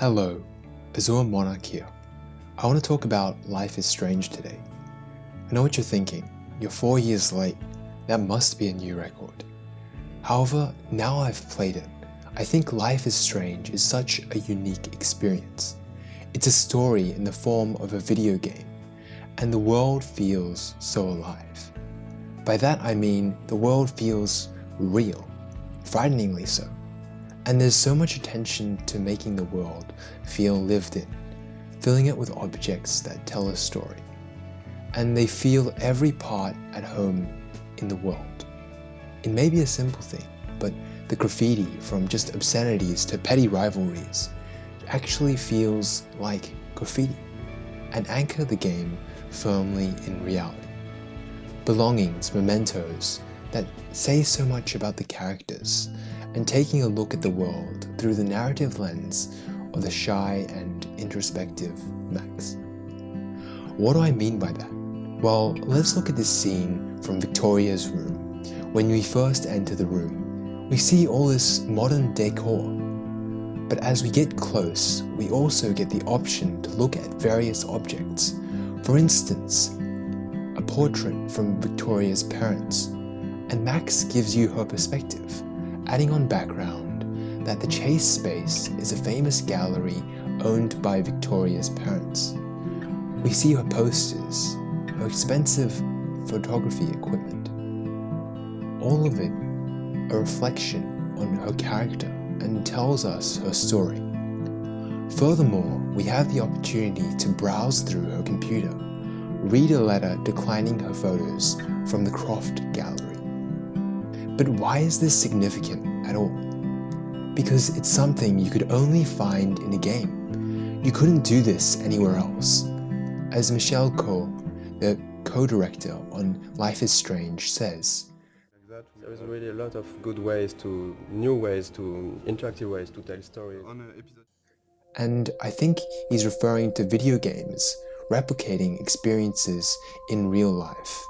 Hello, Azure Monarch here. I want to talk about Life is Strange today. I know what you're thinking, you're four years late, that must be a new record. However, now I've played it, I think Life is Strange is such a unique experience. It's a story in the form of a video game, and the world feels so alive. By that I mean the world feels real, frighteningly so. And there's so much attention to making the world feel lived in, filling it with objects that tell a story. And they feel every part at home in the world. It may be a simple thing, but the graffiti from just obscenities to petty rivalries actually feels like graffiti and anchor the game firmly in reality. Belongings, mementos that say so much about the characters and taking a look at the world through the narrative lens of the shy and introspective Max. What do I mean by that? Well, let's look at this scene from Victoria's room. When we first enter the room, we see all this modern decor. But as we get close, we also get the option to look at various objects. For instance, a portrait from Victoria's parents, and Max gives you her perspective adding on background that the Chase space is a famous gallery owned by Victoria's parents. We see her posters, her expensive photography equipment. All of it a reflection on her character and tells us her story. Furthermore, we have the opportunity to browse through her computer, read a letter declining her photos from the Croft Gallery. But why is this significant at all? Because it's something you could only find in a game. You couldn't do this anywhere else. As Michel Koch, the co-director on Life is Strange, says, there is really a lot of good ways to, new ways to, interactive ways to tell stories. And I think he's referring to video games replicating experiences in real life.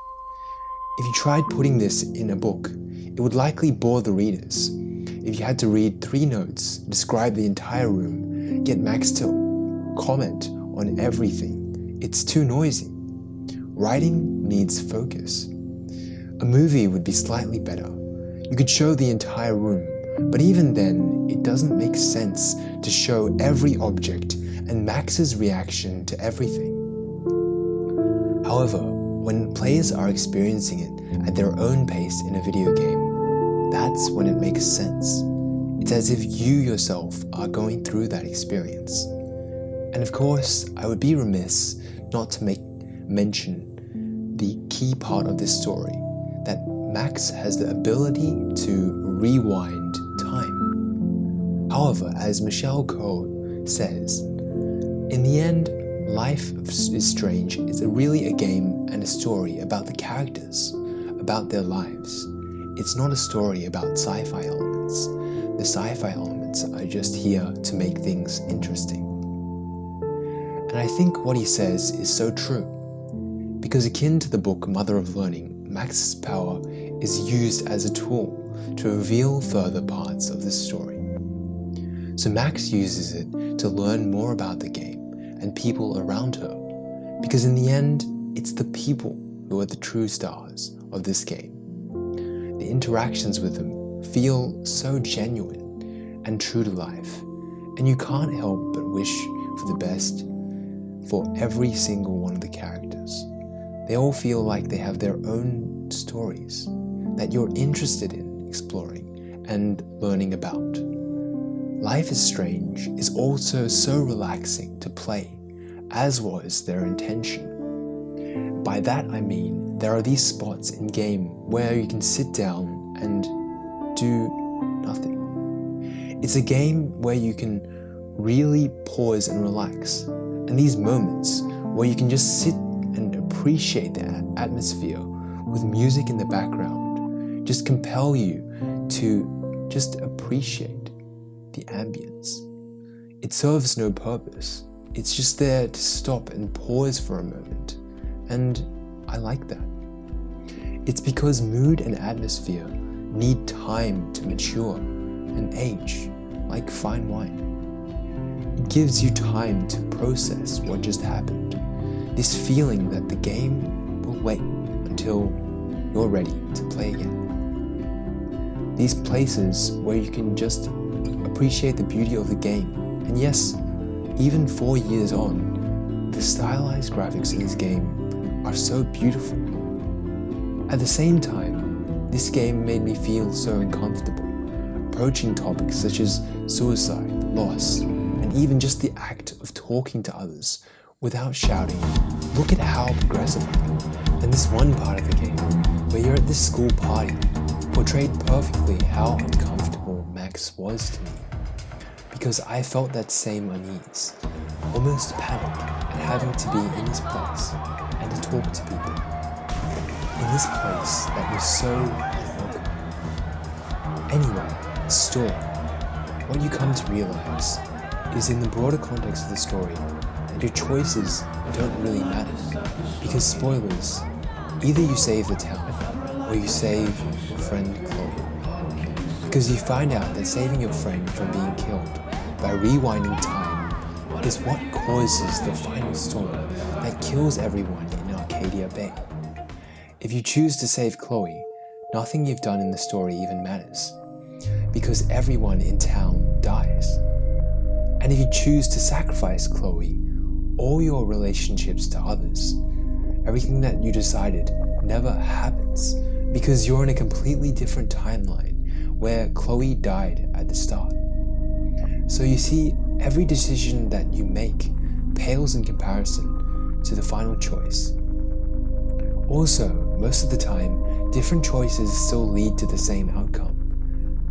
If you tried putting this in a book, it would likely bore the readers. If you had to read three notes, describe the entire room, get Max to comment on everything, it's too noisy. Writing needs focus. A movie would be slightly better. You could show the entire room, but even then, it doesn't make sense to show every object and Max's reaction to everything. However, when players are experiencing it at their own pace in a video game, that's when it makes sense. It's as if you yourself are going through that experience. And of course, I would be remiss not to make mention the key part of this story, that Max has the ability to rewind time. However, as Michel Koch says, in the end, Life is Strange is really a game and a story about the characters, about their lives. It's not a story about sci-fi elements. The sci-fi elements are just here to make things interesting. And I think what he says is so true. Because akin to the book Mother of Learning, Max's power is used as a tool to reveal further parts of the story. So Max uses it to learn more about the game and people around her. Because in the end, it's the people who are the true stars of this game the interactions with them feel so genuine and true to life, and you can't help but wish for the best for every single one of the characters. They all feel like they have their own stories that you're interested in exploring and learning about. Life is Strange is also so relaxing to play, as was their intention. By that I mean there are these spots in game where you can sit down and do nothing. It's a game where you can really pause and relax. And these moments where you can just sit and appreciate the atmosphere with music in the background just compel you to just appreciate the ambience. It serves no purpose. It's just there to stop and pause for a moment. And I like that. It's because mood and atmosphere need time to mature and age like fine wine. It gives you time to process what just happened. This feeling that the game will wait until you're ready to play again. These places where you can just appreciate the beauty of the game. And yes, even four years on, the stylized graphics in this game are so beautiful. At the same time, this game made me feel so uncomfortable, approaching topics such as suicide, loss, and even just the act of talking to others without shouting. Look at how progressive. And this one part of the game, where you're at this school party, portrayed perfectly how uncomfortable Max was to me. Because I felt that same unease, almost panic at having to be in this place and to talk to people. In this place that was so welcoming. Anyway, story. What you come to realize is in the broader context of the story that your choices don't really matter. Because spoilers, either you save the town or you save your friend. Because you find out that saving your friend from being killed by rewinding time is what causes the final storm that kills everyone in Arcadia Bay. If you choose to save Chloe, nothing you've done in the story even matters, because everyone in town dies. And if you choose to sacrifice Chloe, all your relationships to others, everything that you decided never happens because you're in a completely different timeline where Chloe died at the start. So you see, every decision that you make pales in comparison to the final choice. Also, most of the time, different choices still lead to the same outcome.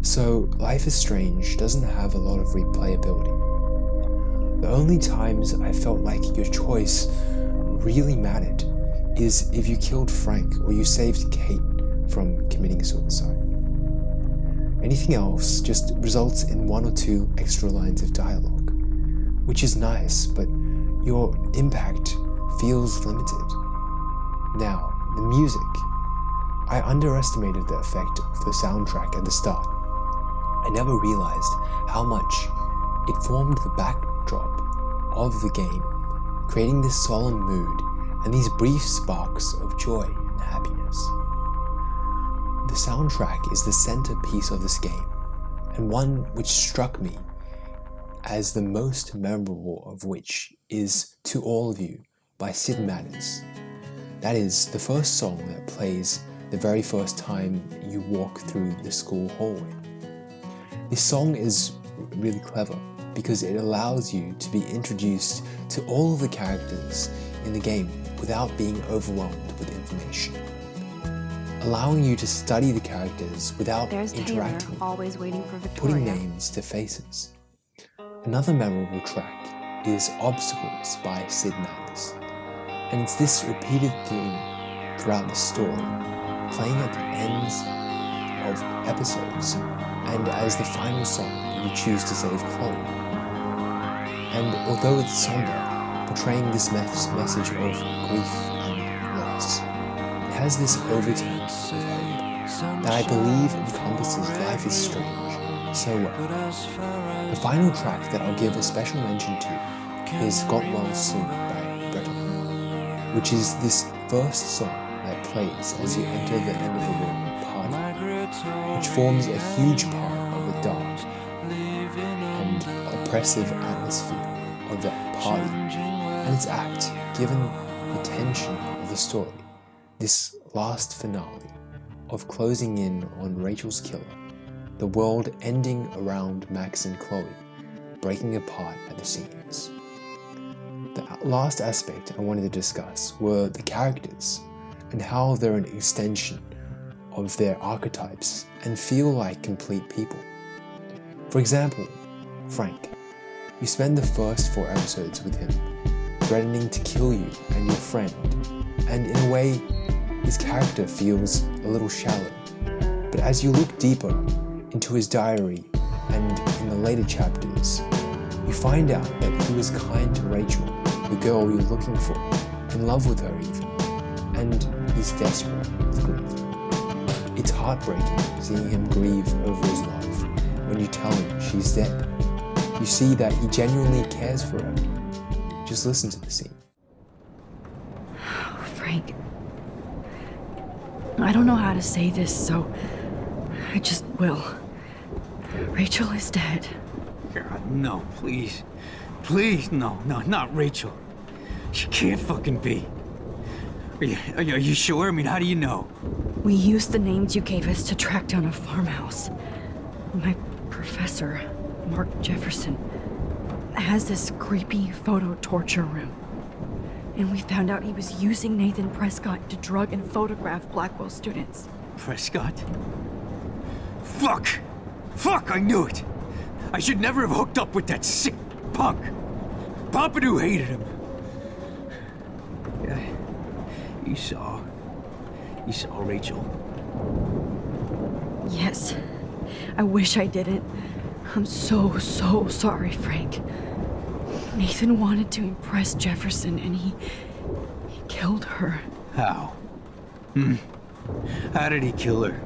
So, Life is Strange doesn't have a lot of replayability. The only times I felt like your choice really mattered is if you killed Frank or you saved Kate from committing suicide. Anything else just results in one or two extra lines of dialogue, which is nice, but your impact feels limited. Now, the music. I underestimated the effect of the soundtrack at the start. I never realized how much it formed the backdrop of the game, creating this solemn mood and these brief sparks of joy and happiness. The soundtrack is the centerpiece of this game, and one which struck me as the most memorable of which is To All of You by Syd Matters. That is the first song that plays the very first time you walk through the school hallway. This song is really clever because it allows you to be introduced to all of the characters in the game without being overwhelmed with information. Allowing you to study the characters without There's interacting, Taylor, always waiting for putting names to faces. Another memorable track is Obstacles by Syd Matters. And it's this repeated theme throughout the story, playing at the ends of episodes and as the final song you choose to save Chloe. And although it's somber, portraying this mes- message of grief and loss, has this overtone of hope that I believe encompasses Life is Strange so well. The final track that I'll give a special mention to is Got Well Soon by Breton, which is this first song that plays as you enter the end of the room party, which forms a huge part of the dark and oppressive atmosphere of that party and its act, given the tension of the story, this last finale of closing in on Rachel's killer, the world ending around Max and Chloe, breaking apart at the seams. The last aspect I wanted to discuss were the characters and how they're an extension of their archetypes and feel like complete people. For example, Frank. You spend the first four episodes with him, threatening to kill you and your friend, and in a way, his character feels a little shallow. But as you look deeper into his diary and in the later chapters, you find out that he was kind to Rachel, the girl you're looking for, in love with her even, and he's desperate with grief. It's heartbreaking seeing him grieve over his love when you tell him she's dead. you see that he genuinely cares for her. Just listen to the scene. Oh, Frank. I don't know how to say this, so I just will. Rachel is dead. God, no, please. Please, no, no, not Rachel. She can't fucking be. Are you, are you, are you sure? I mean, how do you know? We used the names you gave us to track down a farmhouse. My professor, Mark Jefferson, has this creepy photo torture room. And we found out he was using Nathan Prescott to drug and photograph Blackwell students. Prescott? Fuck! Fuck, I knew it! I should never have hooked up with that sick punk! Pompidou hated him. Yeah, you saw. You saw Rachel. Yes. I wish I didn't. I'm so, so sorry, Frank. Nathan wanted to impress Jefferson and he. he killed her. How? Hmm. How did he kill her?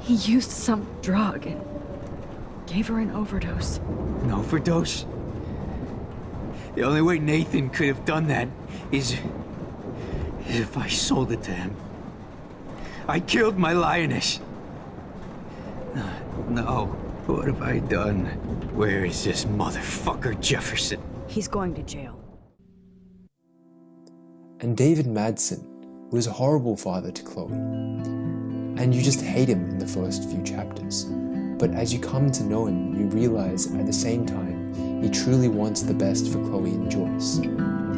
He used some drug and gave her an overdose. An overdose? The only way Nathan could have done that is. is if I sold it to him. I killed my lioness. No. What have I done? Where is this motherfucker Jefferson? He's going to jail. And David Madsen was a horrible father to Chloe. And you just hate him in the first few chapters. But as you come to know him, you realize at the same time, he truly wants the best for Chloe and Joyce,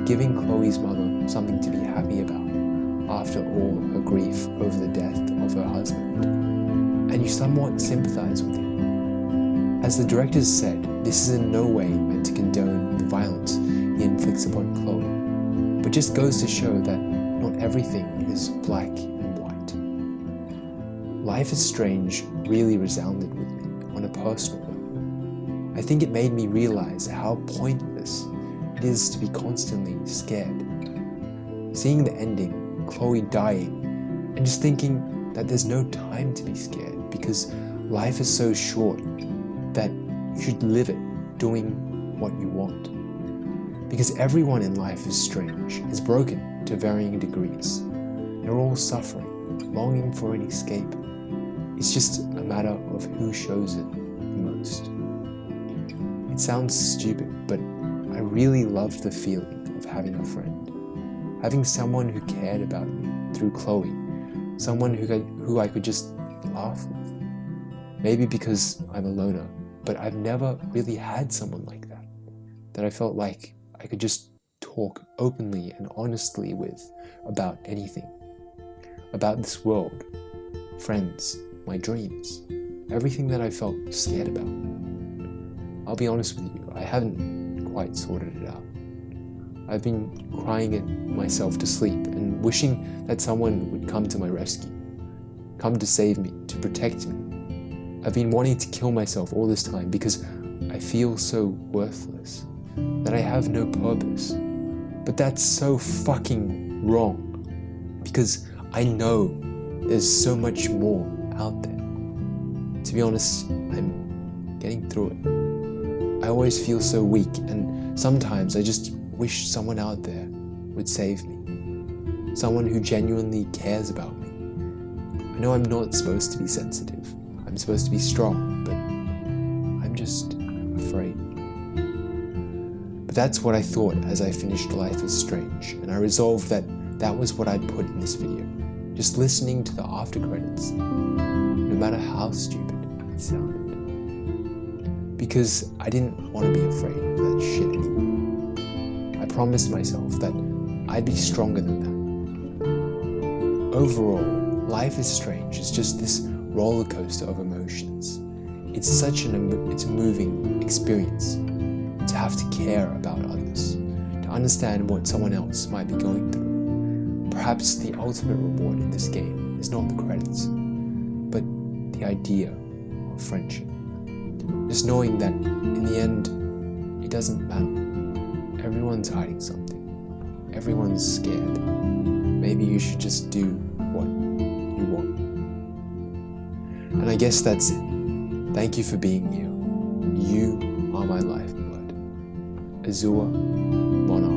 giving Chloe's mother something to be happy about after all her grief over the death of her husband. And you somewhat sympathize with him. As the directors said, this is in no way meant to condone the violence he inflicts upon Chloe, but just goes to show that not everything is black and white. Life is Strange really resounded with me on a personal level. I think it made me realize how pointless it is to be constantly scared. Seeing the ending, Chloe dying, and just thinking that there's no time to be scared because life is so short that you should live it doing what you want. Because everyone in life is strange, is broken to varying degrees. They're all suffering, longing for an escape. It's just a matter of who shows it the most. It sounds stupid, but I really loved the feeling of having a friend. Having someone who cared about me through Chloe, someone who, could, who I could just laugh with. Maybe because I'm a loner, but I've never really had someone like that. That I felt like I could just talk openly and honestly with about anything. About this world, friends, my dreams, everything that I felt scared about. I'll be honest with you, I haven't quite sorted it out. I've been crying it myself to sleep and wishing that someone would come to my rescue, come to save me, to protect me. I've been wanting to kill myself all this time because I feel so worthless, that I have no purpose. But that's so fucking wrong because I know there's so much more out there. To be honest, I'm getting through it. I always feel so weak and sometimes I just wish someone out there would save me. Someone who genuinely cares about me. I know I'm not supposed to be sensitive. I'm supposed to be strong, but I'm just afraid. But that's what I thought as I finished Life is Strange, and I resolved that that was what I'd put in this video. Just listening to the after credits, no matter how stupid it sounded. Because I didn't want to be afraid of that shit anymore. I promised myself that I'd be stronger than that. Overall, Life is Strange is just this roller coaster of emotions. It's such an it's a moving experience to have to care about others, to understand what someone else might be going through. Perhaps the ultimate reward in this game is not the credits, but the idea of friendship. Just knowing that in the end, it doesn't matter. Everyone's hiding something. Everyone's scared. Maybe you should just do what you want. And I guess that's it. Thank you for being you. You are my lifeblood. Azure Monarch.